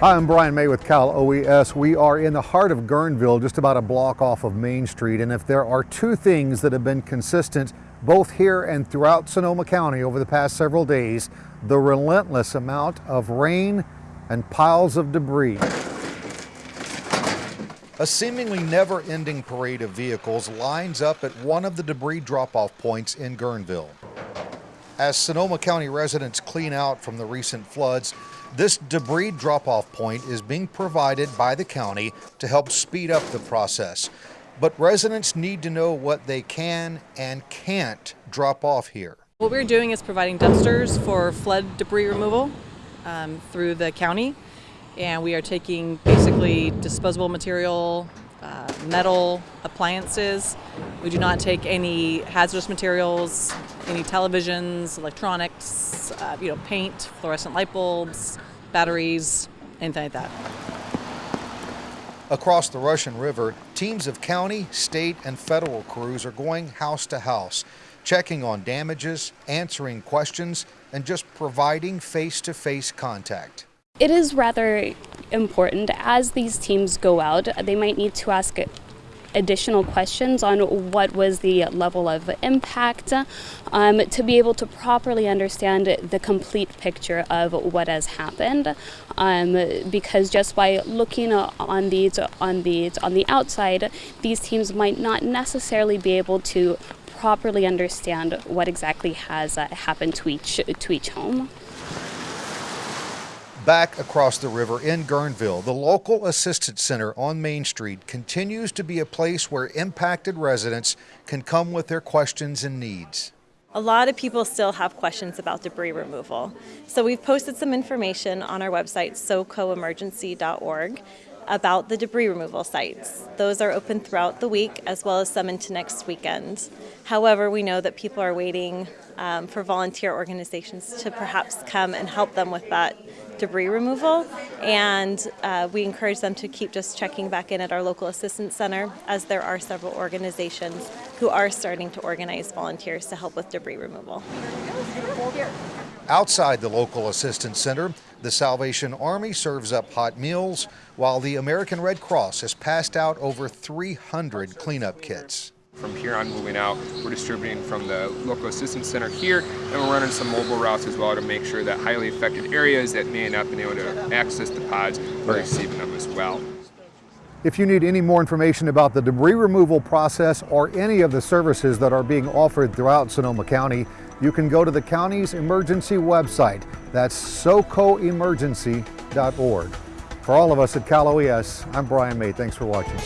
Hi, I'm Brian May with Cal OES. We are in the heart of Guerneville, just about a block off of Main Street. And if there are two things that have been consistent both here and throughout Sonoma County over the past several days, the relentless amount of rain and piles of debris. A seemingly never-ending parade of vehicles lines up at one of the debris drop-off points in Guerneville. As Sonoma County residents clean out from the recent floods, this debris drop-off point is being provided by the county to help speed up the process. But residents need to know what they can and can't drop off here. What we're doing is providing dumpsters for flood debris removal um, through the county. And we are taking basically disposable material, uh, metal appliances. We do not take any hazardous materials, any televisions, electronics, uh, you know, paint, fluorescent light bulbs, batteries, anything like that. Across the Russian River, teams of county, state, and federal crews are going house to house, checking on damages, answering questions, and just providing face-to-face -face contact. It is rather important as these teams go out, they might need to ask additional questions on what was the level of impact um, to be able to properly understand the complete picture of what has happened um, because just by looking on these on these on the outside these teams might not necessarily be able to properly understand what exactly has uh, happened to each to each home back across the river in Guerneville, the local assistance center on Main Street continues to be a place where impacted residents can come with their questions and needs. A lot of people still have questions about debris removal. So we've posted some information on our website, socoemergency.org, about the debris removal sites. Those are open throughout the week as well as some into next weekend. However, we know that people are waiting um, for volunteer organizations to perhaps come and help them with that debris removal and uh, we encourage them to keep just checking back in at our local assistance center as there are several organizations who are starting to organize volunteers to help with debris removal. Outside the local assistance center, the Salvation Army serves up hot meals, while the American Red Cross has passed out over 300 cleanup kits. From here on moving out, we're distributing from the local assistance center here, and we're running some mobile routes as well to make sure that highly affected areas that may not have been able to access the pods are receiving them as well. If you need any more information about the debris removal process or any of the services that are being offered throughout Sonoma County, you can go to the county's emergency website. That's socoemergency.org. For all of us at Cal OES, I'm Brian May. Thanks for watching.